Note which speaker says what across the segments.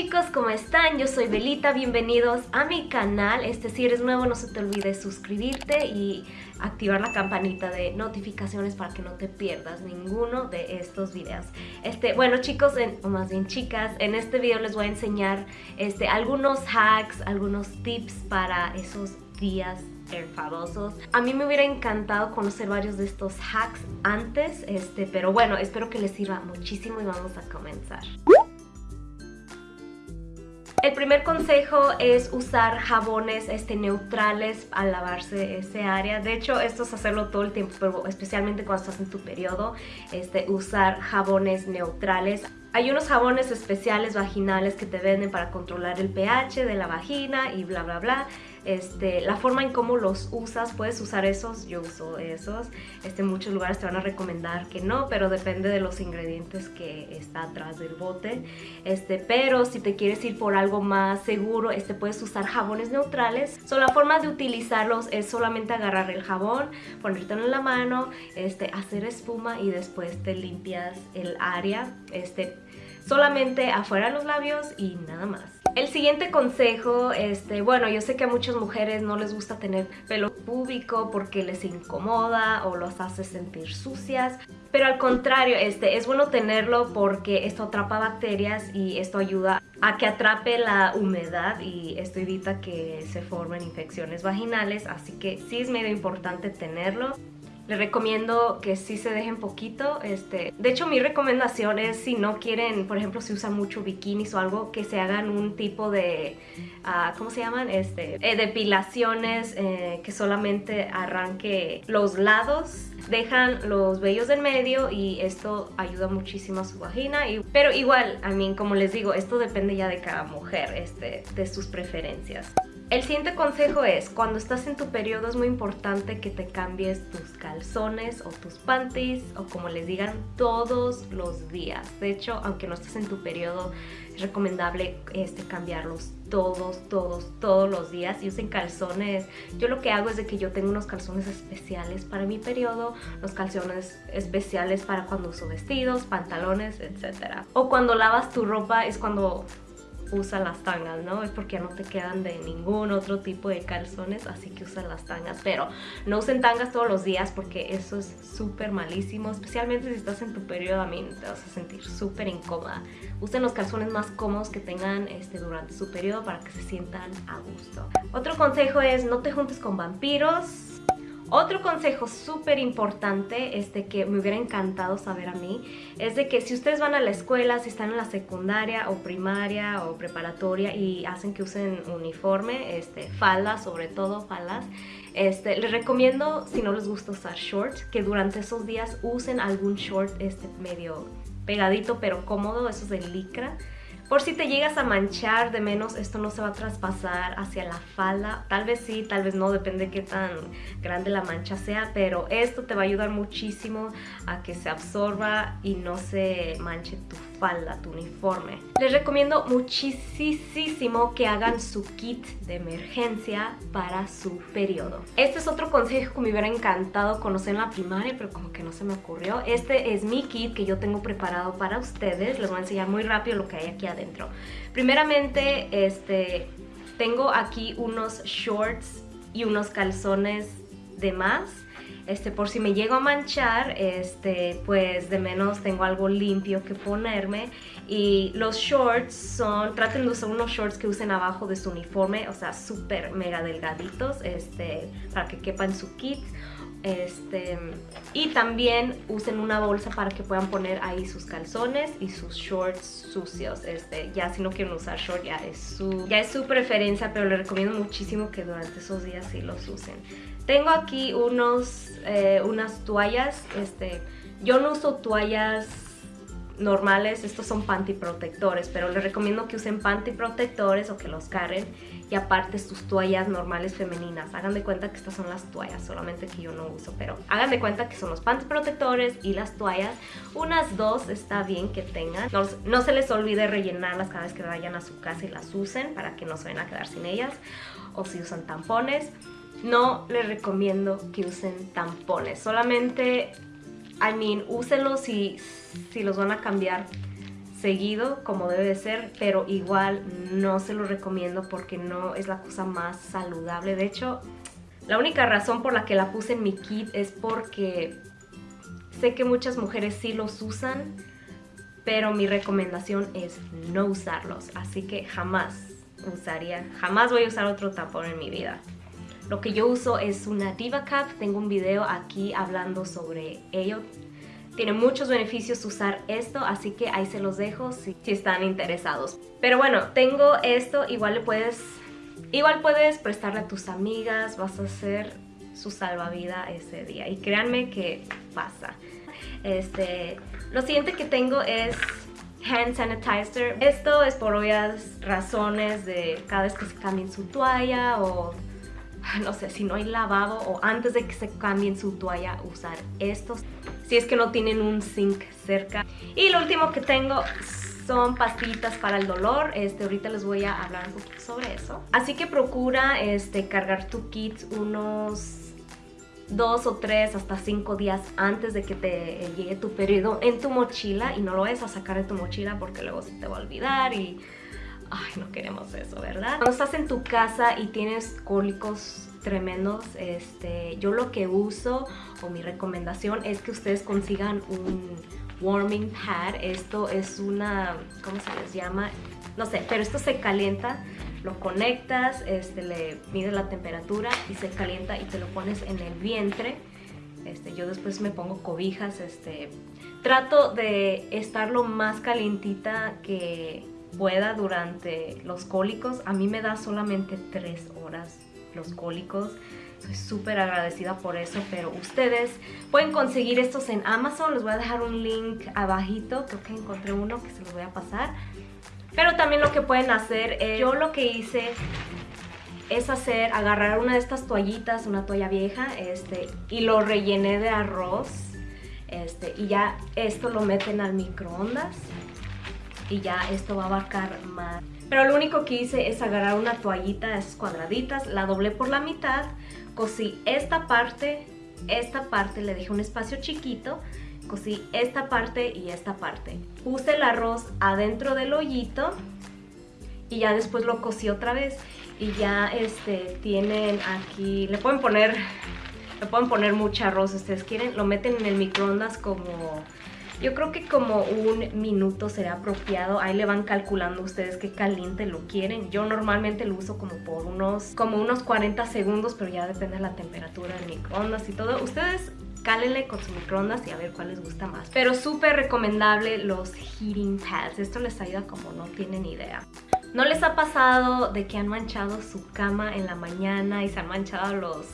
Speaker 1: chicos, ¿cómo están? Yo soy Belita, bienvenidos a mi canal. Este, si eres nuevo no se te olvide suscribirte y activar la campanita de notificaciones para que no te pierdas ninguno de estos videos. Este, bueno chicos, o más bien chicas, en este video les voy a enseñar este, algunos hacks, algunos tips para esos días enfadosos. A mí me hubiera encantado conocer varios de estos hacks antes, este, pero bueno, espero que les sirva muchísimo y vamos a comenzar. El primer consejo es usar jabones este, neutrales al lavarse ese área. De hecho, esto es hacerlo todo el tiempo, pero especialmente cuando estás en tu periodo, este, usar jabones neutrales. Hay unos jabones especiales vaginales que te venden para controlar el pH de la vagina y bla bla bla. Este, la forma en cómo los usas, puedes usar esos, yo uso esos. Este, muchos lugares te van a recomendar que no, pero depende de los ingredientes que está atrás del bote. Este, pero si te quieres ir por algo más seguro, este, puedes usar jabones neutrales. La forma de utilizarlos es solamente agarrar el jabón, ponértelo en la mano, hacer espuma y después te limpias el área. Solamente afuera los labios y nada más. El siguiente consejo, este, bueno, yo sé que a muchas mujeres no les gusta tener pelo púbico porque les incomoda o los hace sentir sucias, pero al contrario, este, es bueno tenerlo porque esto atrapa bacterias y esto ayuda a que atrape la humedad y esto evita que se formen infecciones vaginales, así que sí es medio importante tenerlo. Les recomiendo que sí se dejen poquito. Este, de hecho, mi recomendación es si no quieren, por ejemplo, si usan mucho bikinis o algo, que se hagan un tipo de, uh, ¿cómo se llaman? Este, eh, depilaciones eh, que solamente arranque los lados dejan los vellos del medio y esto ayuda muchísimo a su vagina. Y, pero igual, a mí, como les digo, esto depende ya de cada mujer, este, de sus preferencias. El siguiente consejo es, cuando estás en tu periodo es muy importante que te cambies tus calzones o tus panties o como les digan todos los días. De hecho, aunque no estés en tu periodo, es recomendable este, cambiarlos todos, todos, todos los días y usen calzones. Yo lo que hago es de que yo tengo unos calzones especiales para mi periodo, los calzones especiales para cuando uso vestidos, pantalones, etc. O cuando lavas tu ropa es cuando usa las tangas, ¿no? Es porque no te quedan de ningún otro tipo de calzones, así que usan las tangas. Pero no usen tangas todos los días porque eso es súper malísimo, especialmente si estás en tu periodo, a mí te vas a sentir súper incómoda. Usen los calzones más cómodos que tengan este, durante su periodo para que se sientan a gusto. Otro consejo es no te juntes con vampiros, otro consejo súper importante este, que me hubiera encantado saber a mí es de que si ustedes van a la escuela, si están en la secundaria o primaria o preparatoria y hacen que usen uniforme, este, faldas, sobre todo faldas, este, les recomiendo, si no les gusta usar shorts, que durante esos días usen algún short este, medio pegadito pero cómodo, esos de licra, por si te llegas a manchar de menos, esto no se va a traspasar hacia la falda. Tal vez sí, tal vez no, depende de qué tan grande la mancha sea, pero esto te va a ayudar muchísimo a que se absorba y no se manche tu falda, tu uniforme. Les recomiendo muchísimo que hagan su kit de emergencia para su periodo. Este es otro consejo que me hubiera encantado conocer en la primaria, pero como que no se me ocurrió. Este es mi kit que yo tengo preparado para ustedes. Les voy a enseñar muy rápido lo que hay aquí adentro Primeramente, este, tengo aquí unos shorts y unos calzones de más. Este, por si me llego a manchar, este, pues de menos tengo algo limpio que ponerme. Y los shorts son, traten de usar unos shorts que usen abajo de su uniforme, o sea, súper mega delgaditos, este, para que quepan su kit. Este, y también usen una bolsa para que puedan poner ahí sus calzones y sus shorts sucios. Este, ya si no quieren usar shorts ya es su, ya es su preferencia, pero les recomiendo muchísimo que durante esos días sí los usen. Tengo aquí unos, eh, unas toallas. Este, yo no uso toallas normales, estos son panty protectores, pero les recomiendo que usen panty protectores o que los carguen y aparte sus toallas normales femeninas. Hagan de cuenta que estas son las toallas, solamente que yo no uso, pero hagan de cuenta que son los panty protectores y las toallas. Unas dos está bien que tengan. No, no se les olvide rellenarlas cada vez que vayan a su casa y las usen para que no se vayan a quedar sin ellas. O si usan tampones, no les recomiendo que usen tampones. Solamente I mean, úsenlos si, si los van a cambiar seguido como debe de ser, pero igual no se lo recomiendo porque no es la cosa más saludable. De hecho, la única razón por la que la puse en mi kit es porque sé que muchas mujeres sí los usan, pero mi recomendación es no usarlos, así que jamás usaría, jamás voy a usar otro tampón en mi vida. Lo que yo uso es una Diva Cap, tengo un video aquí hablando sobre ello. Tiene muchos beneficios usar esto, así que ahí se los dejo si, están interesados. Pero bueno, tengo esto, igual le puedes, igual puedes prestarle a tus amigas, vas a hacer su salvavida ese día. Y créanme que pasa. Este, lo siguiente que tengo es hand sanitizer. Esto es por obvias razones de cada vez que se cambien su toalla o no sé, si no hay lavado o antes de que se cambien su toalla usar estos si es que no tienen un zinc cerca. Y lo último que tengo son pastillitas para el dolor. Este, ahorita les voy a hablar un poquito sobre eso. Así que procura este, cargar tu kit unos dos o tres hasta cinco días antes de que te llegue tu periodo en tu mochila y no lo vayas a sacar de tu mochila porque luego se te va a olvidar y... Ay, no queremos eso, ¿verdad? Cuando estás en tu casa y tienes cólicos tremendos, este, yo lo que uso o mi recomendación es que ustedes consigan un warming pad. Esto es una, ¿cómo se les llama? No sé, pero esto se calienta lo conectas, este, le mides la temperatura y se calienta y te lo pones en el vientre. Este, yo después me pongo cobijas, este, trato de estar lo más calientita que pueda durante los cólicos. A mí me da solamente tres horas los cólicos. Soy súper agradecida por eso, pero ustedes pueden conseguir estos en Amazon. Les voy a dejar un link abajito, creo que encontré uno que se los voy a pasar. Pero también lo que pueden hacer, es, yo lo que hice es hacer, agarrar una de estas toallitas, una toalla vieja, este, y lo rellené de arroz. Este, y ya esto lo meten al microondas y ya esto va a abarcar más. Pero lo único que hice es agarrar una toallita de esas cuadraditas, la doblé por la mitad, cosí esta parte, esta parte, le dejé un espacio chiquito cosí esta parte y esta parte. Puse el arroz adentro del hoyito y ya después lo cosí otra vez y ya este tienen aquí, le pueden poner le pueden poner mucho arroz si ustedes quieren, lo meten en el microondas como yo creo que como un minuto será apropiado. Ahí le van calculando ustedes qué caliente lo quieren. Yo normalmente lo uso como por unos, como unos 40 segundos, pero ya depende de la temperatura del microondas y todo. Ustedes cálenle con su microondas y a ver cuál les gusta más. Pero súper recomendable los heating pads. Esto les ayuda como no tienen idea. ¿No les ha pasado de que han manchado su cama en la mañana y se han manchado los,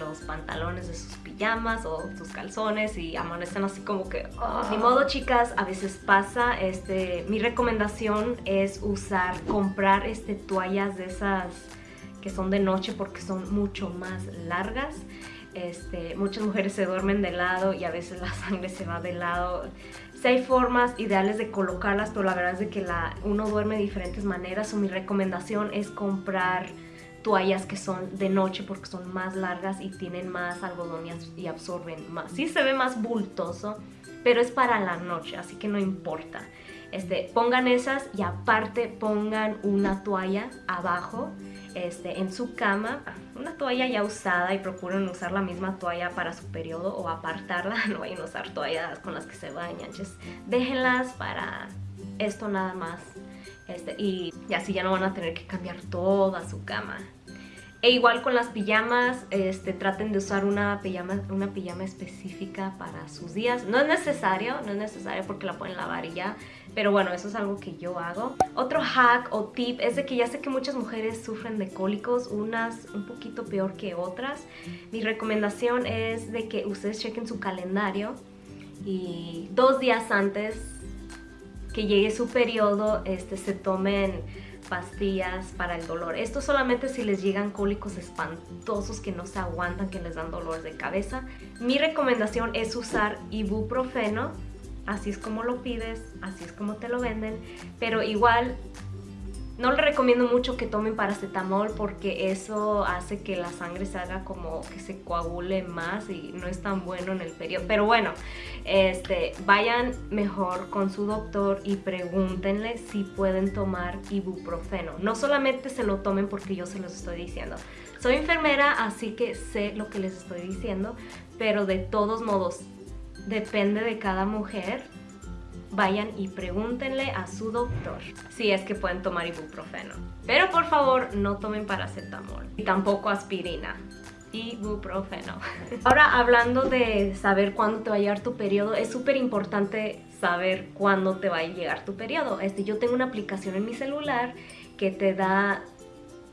Speaker 1: los pantalones de sus pijamas o sus calzones y amanecen así como que... Oh. Ni modo chicas, a veces pasa. Este, mi recomendación es usar, comprar este, toallas de esas que son de noche porque son mucho más largas este, muchas mujeres se duermen de lado y a veces la sangre se va de lado. Si hay formas ideales de colocarlas, pero la verdad es de que la, uno duerme de diferentes maneras. O mi recomendación es comprar toallas que son de noche porque son más largas y tienen más algodón y absorben más. Sí se ve más bultoso, pero es para la noche, así que no importa. Este, pongan esas y aparte pongan una toalla abajo este, en su cama, una toalla ya usada y procuren usar la misma toalla para su periodo o apartarla, no vayan a usar toallas con las que se bañan, déjenlas para esto nada más este, y, así ya no van a tener que cambiar toda su cama. E igual con las pijamas, este, traten de usar una pijama, una pijama específica para sus días. No es necesario, no es necesario porque la pueden lavar y ya. Pero bueno, eso es algo que yo hago. Otro hack o tip es de que ya sé que muchas mujeres sufren de cólicos, unas un poquito peor que otras. Mi recomendación es de que ustedes chequen su calendario y dos días antes que llegue su periodo este, se tomen pastillas para el dolor. Esto solamente si les llegan cólicos espantosos que no se aguantan, que les dan dolores de cabeza. Mi recomendación es usar ibuprofeno. Así es como lo pides, así es como te lo venden. Pero igual No le recomiendo mucho que tomen paracetamol porque eso hace que la sangre se haga como que se coagule más y no es tan bueno en el periodo. Pero bueno, este, vayan mejor con su doctor y pregúntenle si pueden tomar ibuprofeno. No solamente se lo tomen porque yo se los estoy diciendo. Soy enfermera, así que sé lo que les estoy diciendo, pero de todos modos, depende de cada mujer vayan y pregúntenle a su doctor si es que pueden tomar ibuprofeno. Pero por favor no tomen paracetamol y tampoco aspirina. Ibuprofeno. Ahora hablando de saber cuándo te va a llegar tu periodo, es súper importante saber cuándo te va a llegar tu periodo. Este, yo tengo una aplicación en mi celular que te da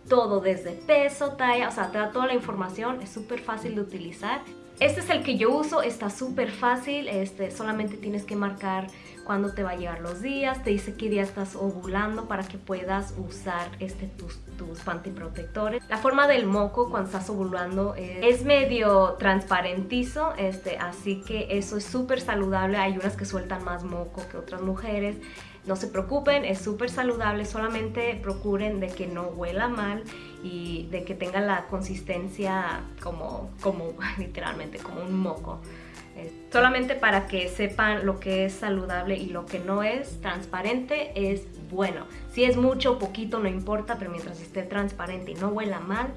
Speaker 1: todo desde peso, talla, o sea, te da toda la información, es súper fácil de utilizar. Este es el que yo uso, está súper fácil, este, solamente tienes que marcar cuándo te va a llegar los días, te dice qué día estás ovulando para que puedas usar este, tus, tus pantiprotectores. La forma del moco cuando estás ovulando es, medio transparentizo, este, así que eso es súper saludable, hay unas que sueltan más moco que otras mujeres. No se preocupen, es súper saludable, solamente procuren de que no huela mal y de que tenga la consistencia como, como literalmente, como un moco. Solamente para que sepan lo que es saludable y lo que no es transparente es bueno. Si es mucho o poquito no importa, pero mientras esté transparente y no huela mal,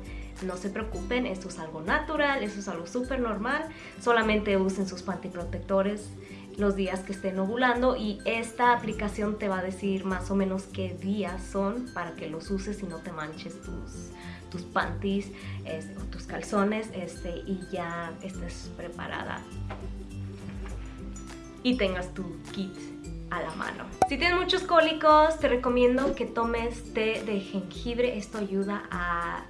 Speaker 1: no se preocupen, esto es algo natural, eso es algo súper normal. Solamente usen sus pantiprotectores los días que estén ovulando y esta aplicación te va a decir más o menos qué días son para que los uses y no te manches tus, tus panties o tus calzones este, y ya estés preparada y tengas tu kit a la mano. Si tienes muchos cólicos, te recomiendo que tomes té de jengibre. Esto ayuda a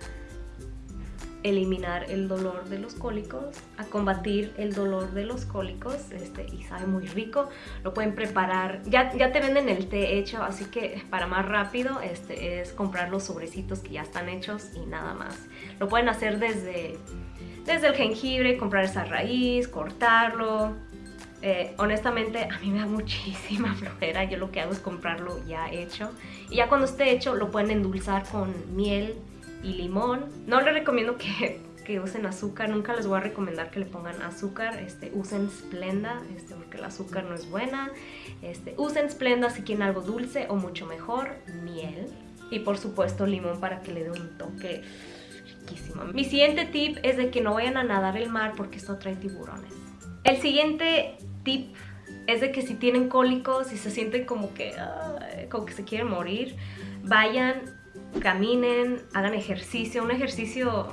Speaker 1: eliminar el dolor de los cólicos, a combatir el dolor de los cólicos este, y sabe muy rico. Lo pueden preparar, ya, ya te venden el té hecho, así que para más rápido este, es comprar los sobrecitos que ya están hechos y nada más. Lo pueden hacer desde, desde el jengibre, comprar esa raíz, cortarlo. Eh, honestamente a mí me da muchísima flojera, yo lo que hago es comprarlo ya hecho y ya cuando esté hecho lo pueden endulzar con miel, y limón. No les recomiendo que, que, usen azúcar, nunca les voy a recomendar que le pongan azúcar. Este, usen Splenda, este, porque el azúcar no es buena. Este, usen Splenda si quieren algo dulce o mucho mejor, miel. Y por supuesto limón para que le dé un toque riquísimo. Mi siguiente tip es de que no vayan a nadar el mar porque esto trae tiburones. El siguiente tip es de que si tienen cólicos y se sienten como que, como que se quieren morir, vayan caminen, hagan ejercicio, un ejercicio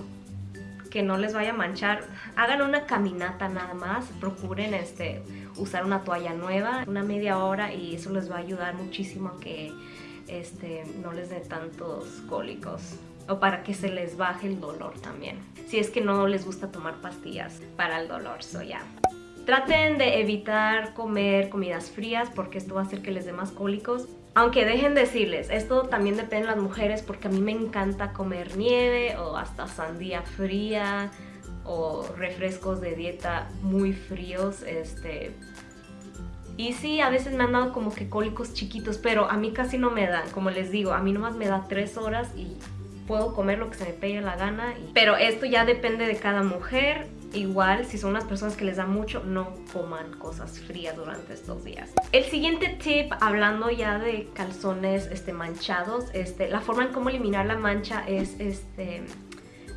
Speaker 1: que no les vaya a manchar. Hagan una caminata nada más, procuren este, usar una toalla nueva, una media hora y eso les va a ayudar muchísimo a que este, no les dé tantos cólicos o para que se les baje el dolor también. Si es que no les gusta tomar pastillas para el dolor, so ya. Traten de evitar comer comidas frías porque esto va a hacer que les dé más cólicos. Aunque dejen decirles, esto también depende de las mujeres porque a mí me encanta comer nieve o hasta sandía fría o refrescos de dieta muy fríos, este... Y sí, a veces me han dado como que cólicos chiquitos, pero a mí casi no me dan. Como les digo, a mí nomás me da tres horas y puedo comer lo que se me pegue la gana. Pero esto ya depende de cada mujer igual si son unas personas que les da mucho no coman cosas frías durante estos días. El siguiente tip hablando ya de calzones este manchados este la forma en cómo eliminar la mancha es este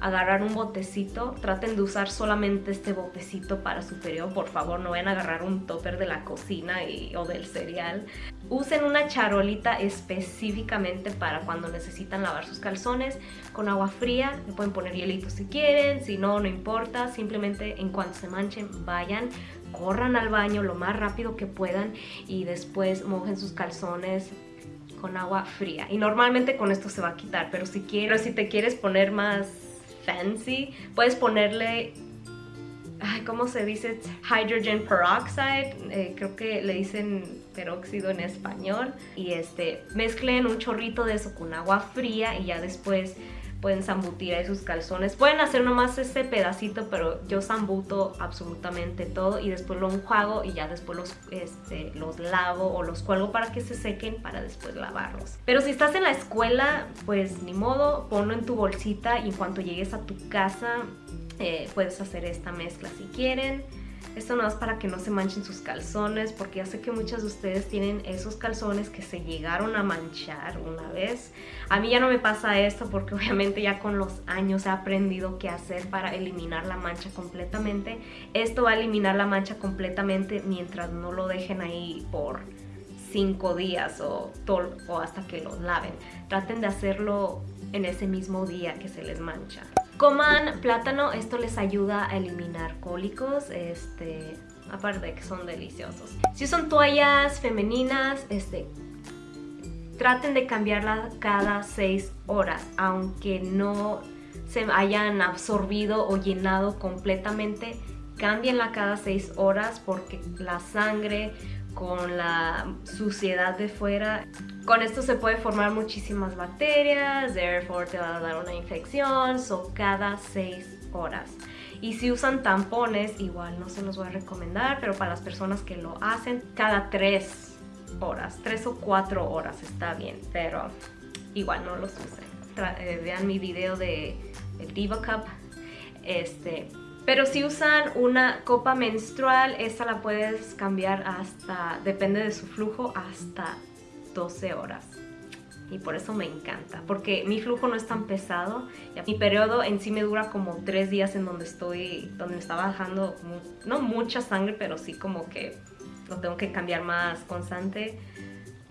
Speaker 1: agarrar un botecito, traten de usar solamente este botecito para su periodo, por favor no vayan a agarrar un topper de la cocina y, o del cereal. Usen una charolita específicamente para cuando necesitan lavar sus calzones con agua fría, le pueden poner hielito si quieren, si no, no importa, simplemente en cuanto se manchen vayan, corran al baño lo más rápido que puedan y después mojen sus calzones con agua fría y normalmente con esto se va a quitar pero si quieres si te quieres poner más Puedes ponerle, ¿cómo se dice? Hydrogen peroxide, eh, creo que le dicen peróxido en español. Y este, mezclen un chorrito de eso con agua fría y ya después pueden zambutir ahí sus calzones. Pueden hacer nomás este pedacito, pero yo zambuto absolutamente todo y después lo enjuago y ya después los, este, los lavo o los cuelgo para que se sequen para después lavarlos. Pero si estás en la escuela, pues ni modo, ponlo en tu bolsita y en cuanto llegues a tu casa eh, puedes hacer esta mezcla si quieren. Esto no es para que no se manchen sus calzones, porque ya sé que muchas de ustedes tienen esos calzones que se llegaron a manchar una vez. A mí ya no me pasa esto porque obviamente ya con los años he aprendido qué hacer para eliminar la mancha completamente. Esto va a eliminar la mancha completamente mientras no lo dejen ahí por 5 días o, o hasta que lo laven. Traten de hacerlo en ese mismo día que se les mancha. Coman plátano, esto les ayuda a eliminar cólicos, este, aparte de que son deliciosos. Si son toallas femeninas, este, traten de cambiarlas cada 6 horas, aunque no se hayan absorbido o llenado completamente, cámbienla cada 6 horas porque la sangre con la suciedad de fuera. Con esto se puede formar muchísimas bacterias, therefore te va a dar una infección, so cada 6 horas. Y si usan tampones, igual no se los voy a recomendar, pero para las personas que lo hacen, cada 3 horas, 3 o 4 horas está bien, pero igual no los usen. Eh, vean mi video de el Diva Cup, este, pero si usan una copa menstrual, esta la puedes cambiar hasta, depende de su flujo, hasta 12 horas. Y por eso me encanta, porque mi flujo no es tan pesado. Mi periodo en sí me dura como 3 días en donde estoy, donde me está bajando, no mucha sangre, pero sí como que lo tengo que cambiar más constante.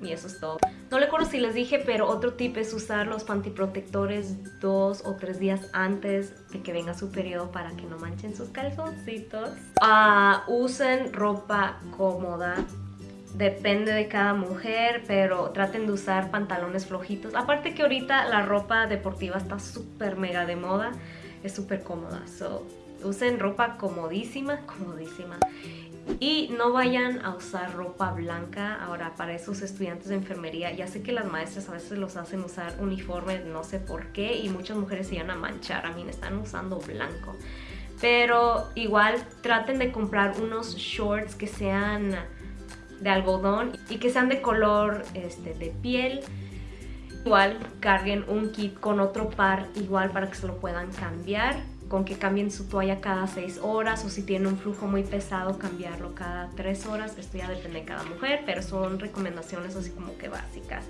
Speaker 1: Y eso es todo. No le acuerdo si les dije, pero otro tip es usar los pantiprotectores dos o tres días antes de que venga su periodo para que no manchen sus calzoncitos. Uh, usen ropa cómoda. Depende de cada mujer, pero traten de usar pantalones flojitos. Aparte que ahorita la ropa deportiva está súper mega de moda. Es súper cómoda. So, usen ropa comodísima, comodísima. Y no vayan a usar ropa blanca ahora para esos estudiantes de enfermería. Ya sé que las maestras a veces los hacen usar uniforme, no sé por qué, y muchas mujeres se iban a manchar. A mí me están usando blanco. Pero igual traten de comprar unos shorts que sean de algodón y que sean de color este, de piel. Igual carguen un kit con otro par igual para que se lo puedan cambiar con que cambien su toalla cada 6 horas o si tiene un flujo muy pesado cambiarlo cada 3 horas. Esto ya depende de cada mujer, pero son recomendaciones así como que básicas.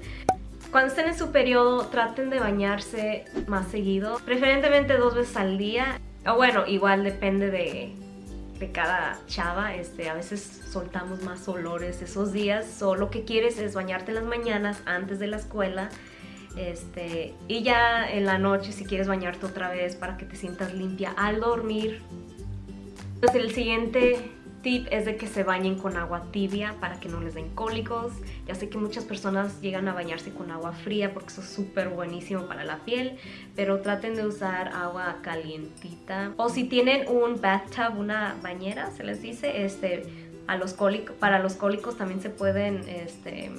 Speaker 1: Cuando estén en su periodo traten de bañarse más seguido, preferentemente dos veces al día. O bueno, igual depende de, de cada chava, este, a veces soltamos más olores esos días. O lo que quieres es bañarte en las mañanas antes de la escuela este, y ya en la noche si quieres bañarte otra vez para que te sientas limpia al dormir. Entonces el siguiente tip es de que se bañen con agua tibia para que no les den cólicos. Ya sé que muchas personas llegan a bañarse con agua fría porque eso es súper buenísimo para la piel, pero traten de usar agua calientita. O si tienen un bathtub, una bañera, se les dice, este, a los cólicos, para los cólicos también se pueden este,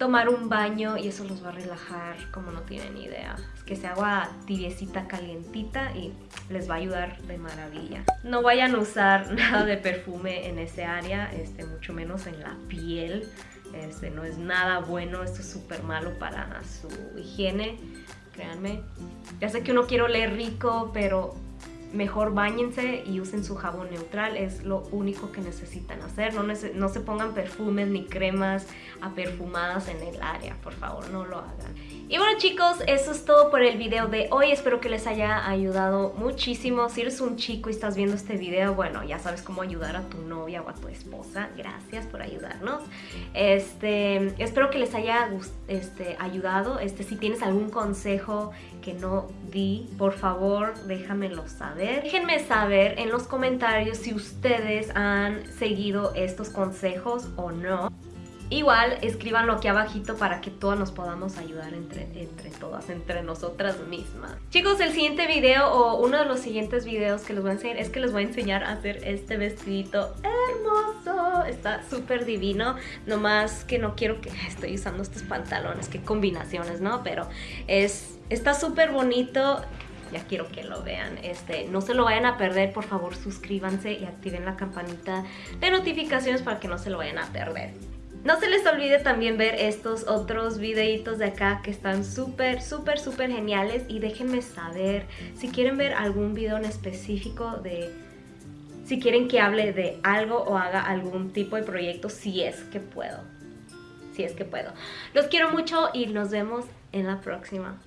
Speaker 1: tomar un baño y eso los va a relajar como no tienen idea. Es que se agua tibiecita, calientita y les va a ayudar de maravilla. No vayan a usar nada de perfume en ese área, este, mucho menos en la piel. Este, no es nada bueno, esto es súper malo para su higiene, créanme. Ya sé que uno quiere oler rico, pero mejor bañense y usen su jabón neutral, es lo único que necesitan hacer. No, no se pongan perfumes ni cremas aperfumadas en el área, por favor, no lo hagan. Y bueno chicos, eso es todo por el video de hoy. Espero que les haya ayudado muchísimo. Si eres un chico y estás viendo este video, bueno, ya sabes cómo ayudar a tu novia o a tu esposa. Gracias por ayudarnos. Este, espero que les haya este, ayudado. Este, si tienes algún consejo que no di, por favor, déjamelo saber. Déjenme saber en los comentarios si ustedes han seguido estos consejos o no. Igual, escríbanlo aquí abajito para que todas nos podamos ayudar entre, entre todas, entre nosotras mismas. Chicos, el siguiente video o uno de los siguientes videos que les voy a enseñar es que les voy a enseñar a hacer este vestidito hermoso. está súper divino, nomás que no quiero que estoy usando estos pantalones, qué combinaciones, ¿no? Pero es, está súper bonito, ya quiero que lo vean. Este, no se lo vayan a perder, por favor suscríbanse y activen la campanita de notificaciones para que no se lo vayan a perder. No se les olvide también ver estos otros videitos de acá que están súper, súper, súper geniales y déjenme saber si quieren ver algún video en específico de si quieren que hable de algo o haga algún tipo de proyecto, si es que puedo. Si es que puedo. Los quiero mucho y nos vemos en la próxima.